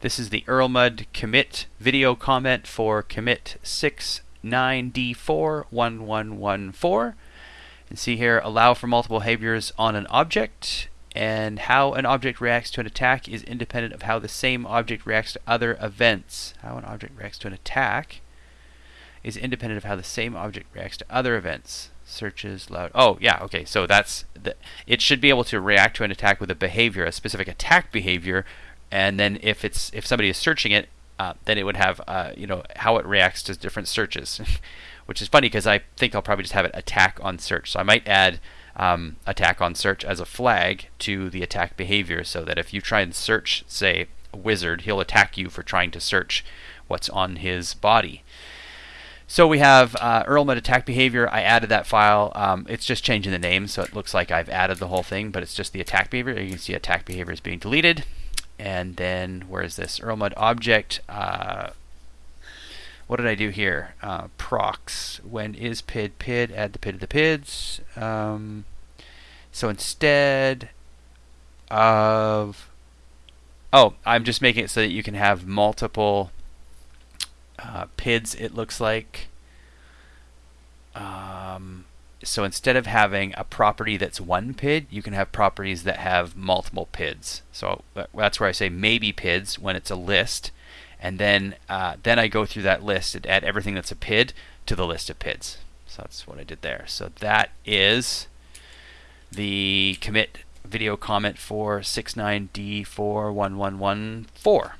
This is the Erlmud commit video comment for commit 69D41114. And see here, allow for multiple behaviors on an object, and how an object reacts to an attack is independent of how the same object reacts to other events. How an object reacts to an attack is independent of how the same object reacts to other events. Searches loud. Oh, yeah, okay. So that's the, it should be able to react to an attack with a behavior, a specific attack behavior, and then if it's if somebody is searching it, uh, then it would have uh, you know how it reacts to different searches, which is funny because I think I'll probably just have it attack on search. So I might add um, attack on search as a flag to the attack behavior, so that if you try and search, say a wizard, he'll attack you for trying to search what's on his body. So we have uh, Erlmud attack behavior. I added that file. Um, it's just changing the name, so it looks like I've added the whole thing, but it's just the attack behavior. You can see attack behavior is being deleted. And then where is this Erlmud object? Uh, what did I do here? Uh, procs. When is pid pid? Add the pid to the pids. Um, so instead of oh, I'm just making it so that you can have multiple uh, PIDs. It looks like. So instead of having a property that's one PID, you can have properties that have multiple PIDs. So that's where I say maybe PIDs when it's a list, and then uh, then I go through that list and add everything that's a PID to the list of PIDs. So that's what I did there. So that is the commit video comment for 69D41114.